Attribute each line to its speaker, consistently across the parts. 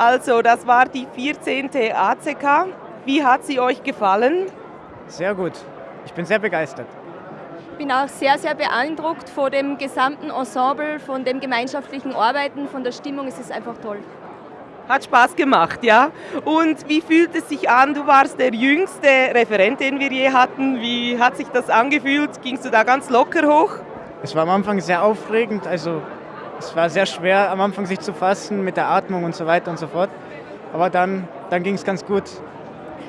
Speaker 1: Also, das war die 14. ACK. Wie hat sie euch gefallen?
Speaker 2: Sehr gut. Ich bin sehr begeistert.
Speaker 3: Ich bin auch sehr, sehr beeindruckt von dem gesamten Ensemble, von dem gemeinschaftlichen Arbeiten, von der Stimmung. Es ist einfach toll.
Speaker 1: Hat Spaß gemacht, ja? Und wie fühlt es sich an? Du warst der jüngste Referent, den wir je hatten. Wie hat sich das angefühlt? Gingst du da ganz locker hoch?
Speaker 2: Es war am Anfang sehr aufregend, also es war sehr schwer am Anfang sich zu fassen mit der Atmung und so weiter und so fort. Aber dann, dann ging es ganz gut.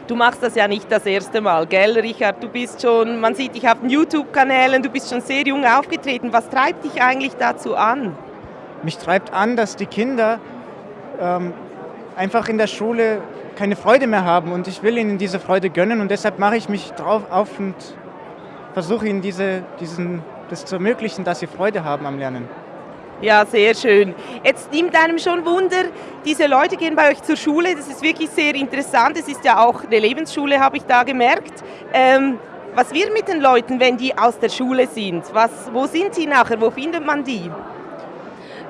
Speaker 1: Du machst das ja nicht das erste Mal, gell, Richard? Du bist schon, man sieht dich auf den YouTube-Kanälen, du bist schon sehr jung aufgetreten. Was treibt dich eigentlich dazu an?
Speaker 2: Mich treibt an, dass die Kinder ähm, einfach in der Schule keine Freude mehr haben und ich will ihnen diese Freude gönnen und deshalb mache ich mich drauf auf und versuche ihnen diese, diesen, das zu ermöglichen, dass sie Freude haben am Lernen.
Speaker 1: Ja, sehr schön. Jetzt nimmt einem schon Wunder, diese Leute gehen bei euch zur Schule, das ist wirklich sehr interessant. Es ist ja auch eine Lebensschule, habe ich da gemerkt. Ähm, was wird mit den Leuten, wenn die aus der Schule sind? Was, wo sind sie nachher? Wo findet man die?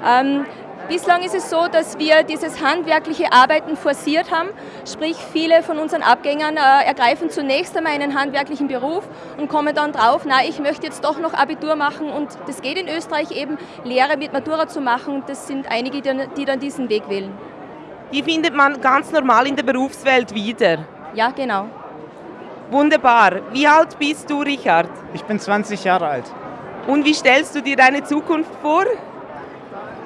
Speaker 3: Ähm, Bislang ist es so, dass wir dieses handwerkliche Arbeiten forciert haben, sprich viele von unseren Abgängern äh, ergreifen zunächst einmal einen handwerklichen Beruf und kommen dann drauf, na, ich möchte jetzt doch noch Abitur machen und das geht in Österreich eben, Lehre mit Matura zu machen, das sind einige, die dann diesen Weg wählen.
Speaker 1: Die findet man ganz normal in der Berufswelt wieder?
Speaker 3: Ja, genau.
Speaker 1: Wunderbar. Wie alt bist du, Richard?
Speaker 2: Ich bin 20 Jahre alt.
Speaker 1: Und wie stellst du dir deine Zukunft vor?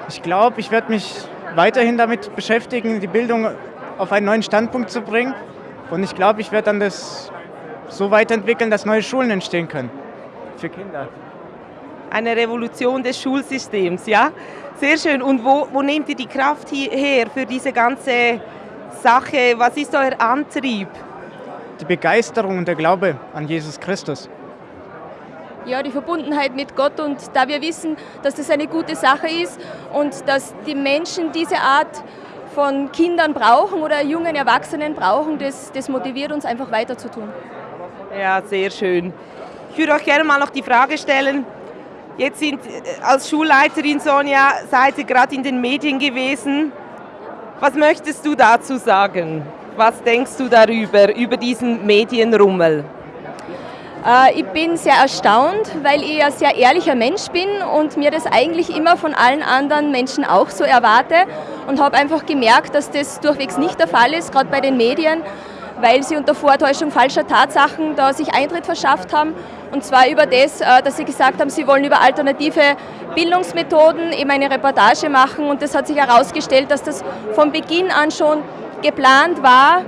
Speaker 2: Ich glaube, ich werde mich weiterhin damit beschäftigen, die Bildung auf einen neuen Standpunkt zu bringen. Und ich glaube, ich werde dann das so weiterentwickeln, dass neue Schulen entstehen können für Kinder.
Speaker 1: Eine Revolution des Schulsystems, ja? Sehr schön. Und wo, wo nehmt ihr die Kraft her für diese ganze Sache? Was ist euer Antrieb?
Speaker 2: Die Begeisterung und der Glaube an Jesus Christus
Speaker 3: ja, die Verbundenheit mit Gott und da wir wissen, dass das eine gute Sache ist und dass die Menschen diese Art von Kindern brauchen oder jungen Erwachsenen brauchen, das, das motiviert uns einfach weiter zu tun.
Speaker 1: Ja, sehr schön. Ich würde euch gerne mal noch die Frage stellen, jetzt sind äh, als Schulleiterin Sonja, seid ihr gerade in den Medien gewesen. Was möchtest du dazu sagen? Was denkst du darüber, über diesen Medienrummel?
Speaker 3: Äh, ich bin sehr erstaunt, weil ich ein sehr ehrlicher Mensch bin und mir das eigentlich immer von allen anderen Menschen auch so erwarte und habe einfach gemerkt, dass das durchwegs nicht der Fall ist, gerade bei den Medien, weil sie unter Vortäuschung falscher Tatsachen da sich Eintritt verschafft haben. Und zwar über das, äh, dass sie gesagt haben, sie wollen über alternative Bildungsmethoden eben eine Reportage machen. Und das hat sich herausgestellt, dass das von Beginn an schon geplant war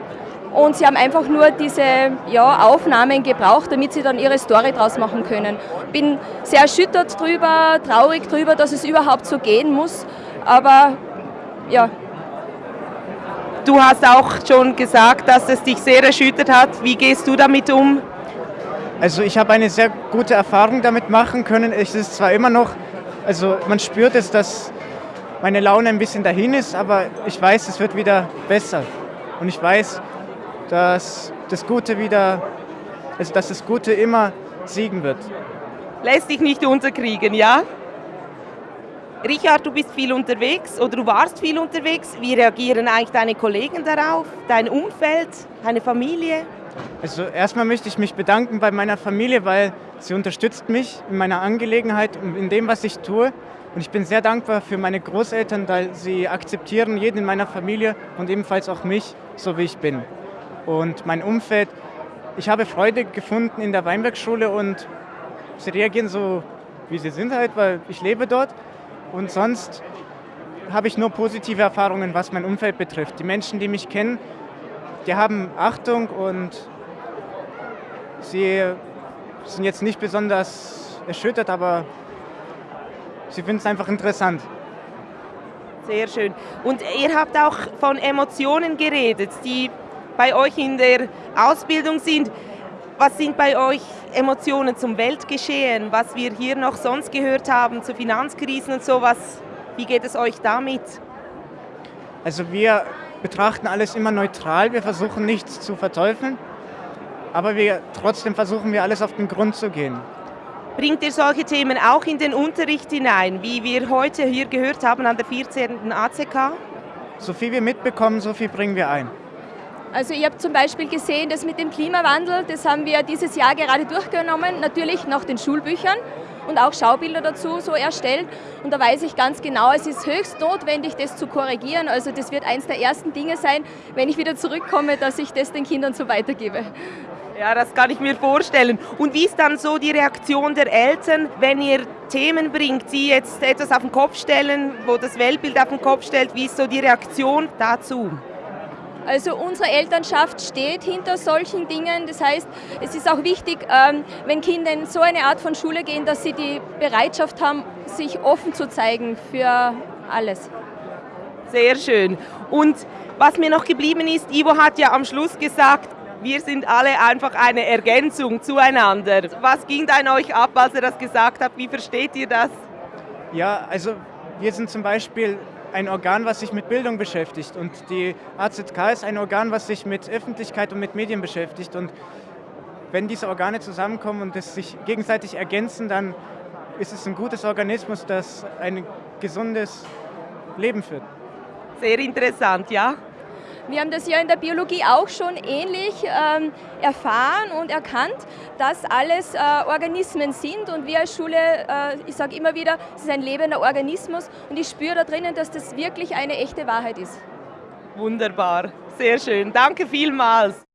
Speaker 3: und sie haben einfach nur diese ja, Aufnahmen gebraucht, damit sie dann ihre Story draus machen können. Bin sehr erschüttert drüber, traurig drüber, dass es überhaupt so gehen muss, aber ja.
Speaker 1: Du hast auch schon gesagt, dass es dich sehr erschüttert hat. Wie gehst du damit um?
Speaker 2: Also ich habe eine sehr gute Erfahrung damit machen können. Es ist zwar immer noch, also man spürt es, dass meine Laune ein bisschen dahin ist, aber ich weiß, es wird wieder besser. Und ich weiß, dass das Gute wieder, also dass das Gute immer siegen wird.
Speaker 1: Lässt dich nicht unterkriegen, ja? Richard, du bist viel unterwegs oder du warst viel unterwegs. Wie reagieren eigentlich deine Kollegen darauf, dein Umfeld, deine Familie?
Speaker 2: Also erstmal möchte ich mich bedanken bei meiner Familie, weil sie unterstützt mich in meiner Angelegenheit und in dem, was ich tue. Und ich bin sehr dankbar für meine Großeltern, weil sie akzeptieren jeden in meiner Familie und ebenfalls auch mich, so wie ich bin und mein Umfeld. Ich habe Freude gefunden in der Weinbergschule und sie reagieren so, wie sie sind halt, weil ich lebe dort. Und sonst habe ich nur positive Erfahrungen, was mein Umfeld betrifft. Die Menschen, die mich kennen, die haben Achtung und sie sind jetzt nicht besonders erschüttert, aber sie finden es einfach interessant.
Speaker 1: Sehr schön. Und ihr habt auch von Emotionen geredet, die bei euch in der Ausbildung sind. Was sind bei euch Emotionen zum Weltgeschehen, was wir hier noch sonst gehört haben, zu Finanzkrisen und sowas? Wie geht es euch damit?
Speaker 2: Also wir betrachten alles immer neutral, wir versuchen nichts zu verteufeln, aber wir, trotzdem versuchen wir alles auf den Grund zu gehen.
Speaker 1: Bringt ihr solche Themen auch in den Unterricht hinein, wie wir heute hier gehört haben an der 14. ACK?
Speaker 2: so viel wir mitbekommen, so viel bringen wir ein.
Speaker 3: Also ich habe zum Beispiel gesehen, dass mit dem Klimawandel, das haben wir dieses Jahr gerade durchgenommen, natürlich nach den Schulbüchern und auch Schaubilder dazu so erstellt. Und da weiß ich ganz genau, es ist höchst notwendig, das zu korrigieren. Also das wird eines der ersten Dinge sein, wenn ich wieder zurückkomme, dass ich das den Kindern so weitergebe.
Speaker 1: Ja, das kann ich mir vorstellen. Und wie ist dann so die Reaktion der Eltern, wenn ihr Themen bringt, die jetzt etwas auf den Kopf stellen, wo das Weltbild auf den Kopf stellt? Wie ist so die Reaktion dazu?
Speaker 3: Also unsere Elternschaft steht hinter solchen Dingen. Das heißt, es ist auch wichtig, ähm, wenn Kinder in so eine Art von Schule gehen, dass sie die Bereitschaft haben, sich offen zu zeigen für alles.
Speaker 1: Sehr schön. Und was mir noch geblieben ist, Ivo hat ja am Schluss gesagt, wir sind alle einfach eine Ergänzung zueinander. Was ging da in euch ab, als er das gesagt hat? Wie versteht ihr das?
Speaker 2: Ja, also wir sind zum Beispiel ein Organ, was sich mit Bildung beschäftigt. Und die AZK ist ein Organ, was sich mit Öffentlichkeit und mit Medien beschäftigt. Und wenn diese Organe zusammenkommen und es sich gegenseitig ergänzen, dann ist es ein gutes Organismus, das ein gesundes Leben führt.
Speaker 1: Sehr interessant, ja.
Speaker 3: Wir haben das ja in der Biologie auch schon ähnlich ähm, erfahren und erkannt, dass alles äh, Organismen sind und wir als Schule, äh, ich sage immer wieder, es ist ein lebender Organismus und ich spüre da drinnen, dass das wirklich eine echte Wahrheit ist.
Speaker 1: Wunderbar, sehr schön. Danke vielmals.